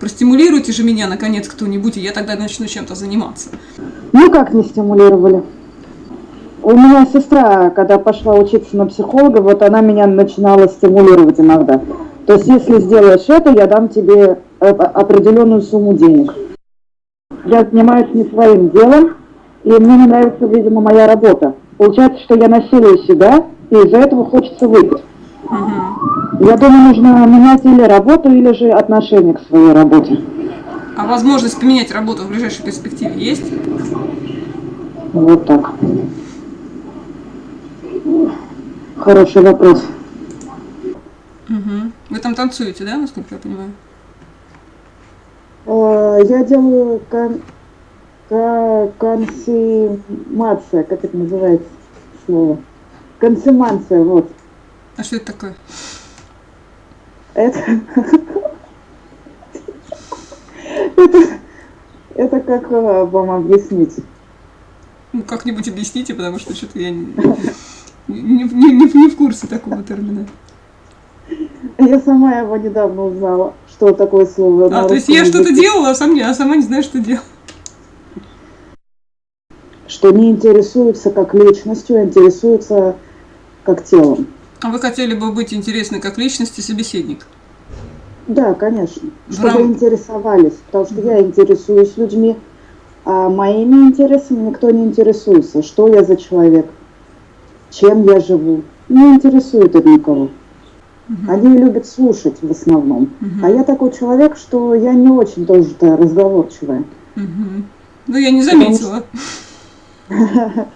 Простимулируйте же меня, наконец, кто-нибудь, и я тогда начну чем-то заниматься. Ну как не стимулировали? У меня сестра, когда пошла учиться на психолога, вот она меня начинала стимулировать иногда. То есть, если сделаешь это, я дам тебе э, определенную сумму денег. Я занимаюсь не своим делом, и мне не нравится, видимо, моя работа. Получается, что я насилую себя, и из-за этого хочется выпить. Угу. Я думаю, нужно менять или работу, или же отношение к своей работе. А возможность поменять работу в ближайшей перспективе есть? Вот так. Хороший вопрос. Угу. Вы там танцуете, да, насколько я понимаю? А, я делаю кон консумация, как это называется слово? Консумация, вот. А что это такое? Это... это... Это как а, вам объяснить? Ну, как-нибудь объясните, потому что что-то я не, не, не, не, в курсе такого термина. Я сама его недавно узнала, что такое слово. А, то есть я что-то делала, а, сам не, а сама не знаю, что делала. Что не интересуется как личностью, а интересуется как телом. А вы хотели бы быть интересны как личность и собеседник? Да, конечно. Чтобы Рам... интересовались, потому что я интересуюсь людьми, а моими интересами никто не интересуется. Что я за человек? Чем я живу? Не интересует это никого. Угу. Они любят слушать в основном. Угу. А я такой человек, что я не очень тоже разговорчивая. Угу. Ну, я не заметила.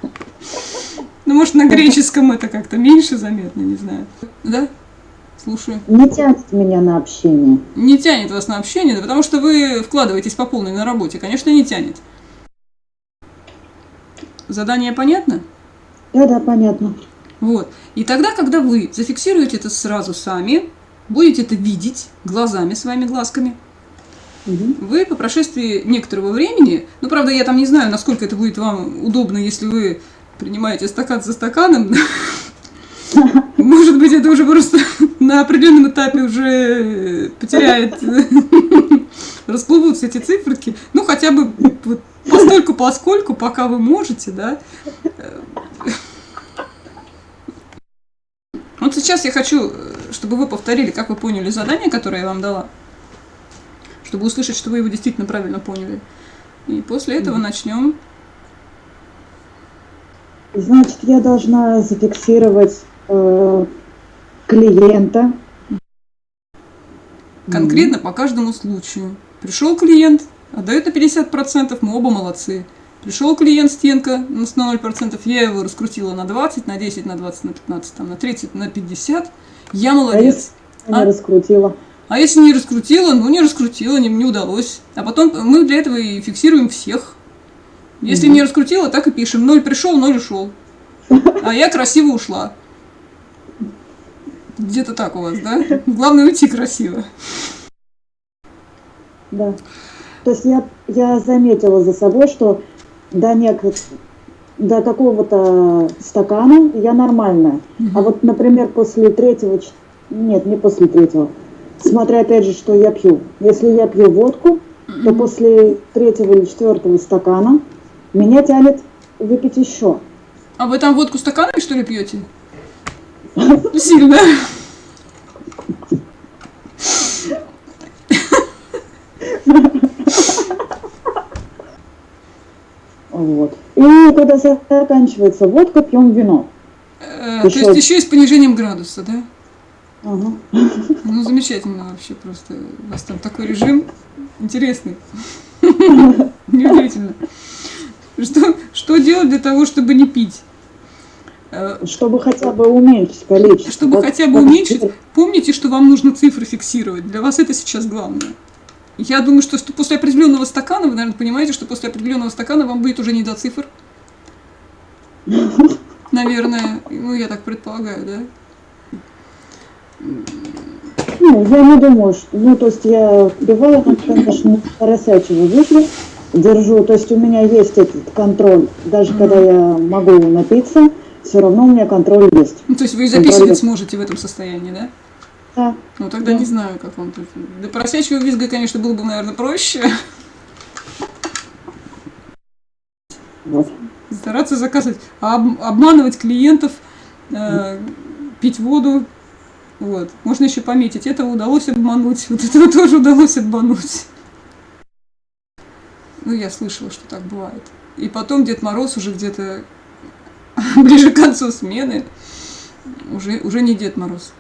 Ну, может, на греческом это как-то меньше заметно, не знаю. Да? Слушаю. Не тянет меня на общение. Не тянет вас на общение, да потому что вы вкладываетесь по полной на работе. Конечно, не тянет. Задание понятно? Да, да, понятно. Вот. И тогда, когда вы зафиксируете это сразу сами, будете это видеть глазами, своими глазками, угу. вы по прошествии некоторого времени, ну, правда, я там не знаю, насколько это будет вам удобно, если вы принимаете стакан за стаканом, может быть, это уже просто на определенном этапе уже потеряет, расплывутся эти циферки, ну, хотя бы вот постольку, поскольку, пока вы можете, да, Вот сейчас я хочу, чтобы вы повторили, как вы поняли задание, которое я вам дала, чтобы услышать, что вы его действительно правильно поняли. И после этого начнем. Значит, я должна зафиксировать э, клиента. Конкретно по каждому случаю. Пришел клиент, отдает на 50%, мы оба молодцы. Пришел клиент стенка на 0%, я его раскрутила на 20, на 10, на 20, на 15, там, на 30, на 50. Я молодец. А если а? не раскрутила? А если не раскрутила, ну не раскрутила, не, не удалось. А потом мы для этого и фиксируем всех. Если не раскрутила, так и пишем. Ноль пришел, ноль ушел. А я красиво ушла. Где-то так у вас, да? Главное уйти красиво. Да. То есть я, я заметила за собой, что до, неких, до какого-то стакана я нормальная. Угу. А вот, например, после третьего, нет, не после третьего, смотря опять же, что я пью. Если я пью водку, угу. то после третьего или четвертого стакана меня тянет выпить еще. А вы там водку стаканами, что ли, пьете? Сильно. Вот. И когда заканчивается водка, пьем вино. Э, еще... То есть еще и с понижением градуса, да? Ага. Ну, замечательно вообще просто. У вас там такой режим интересный. Неудивительно. Что, что делать для того, чтобы не пить? Э, чтобы хотя бы уменьшить количество. Чтобы вот, хотя бы уменьшить. Помните, что вам нужно цифры фиксировать. Для вас это сейчас главное. Я думаю, что после определенного стакана, вы, наверное, понимаете, что после определенного стакана вам будет уже не до цифр. Наверное. Ну, я так предполагаю, да? Ну, я не думаю, что... Ну, то есть я бываю, конечно, поросячьего выпью, держу. То есть у меня есть этот контроль. Даже mm -hmm. когда я могу напиться, все равно у меня контроль есть. Ну, то есть вы записывать контроль сможете в этом состоянии, да? Да. Ну тогда Да. не знаю, как вам тут. Для просячего визга, конечно, было бы, наверное, проще. Вот. Стараться заказывать, а об- обманывать клиентов, э, пить воду. Вот. Можно еще пометить. Этого удалось обмануть, вот этого тоже удалось обмануть. Ну, я слышала, что так бывает. И потом Дед Мороз уже где-то ближе к концу смены уже, уже не Дед Мороз.